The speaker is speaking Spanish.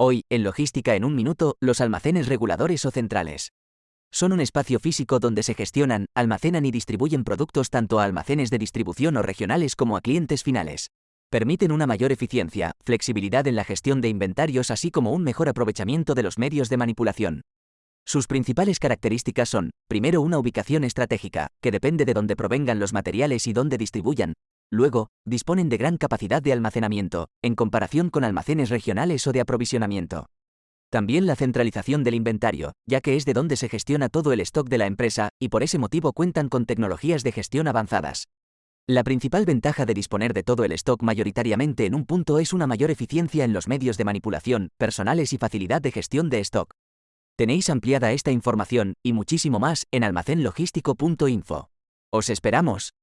Hoy, en Logística en un minuto, los almacenes reguladores o centrales. Son un espacio físico donde se gestionan, almacenan y distribuyen productos tanto a almacenes de distribución o regionales como a clientes finales. Permiten una mayor eficiencia, flexibilidad en la gestión de inventarios así como un mejor aprovechamiento de los medios de manipulación. Sus principales características son, primero, una ubicación estratégica, que depende de dónde provengan los materiales y dónde distribuyan, Luego, disponen de gran capacidad de almacenamiento, en comparación con almacenes regionales o de aprovisionamiento. También la centralización del inventario, ya que es de donde se gestiona todo el stock de la empresa, y por ese motivo cuentan con tecnologías de gestión avanzadas. La principal ventaja de disponer de todo el stock mayoritariamente en un punto es una mayor eficiencia en los medios de manipulación, personales y facilidad de gestión de stock. Tenéis ampliada esta información, y muchísimo más, en almacenlogístico.info. ¡Os esperamos!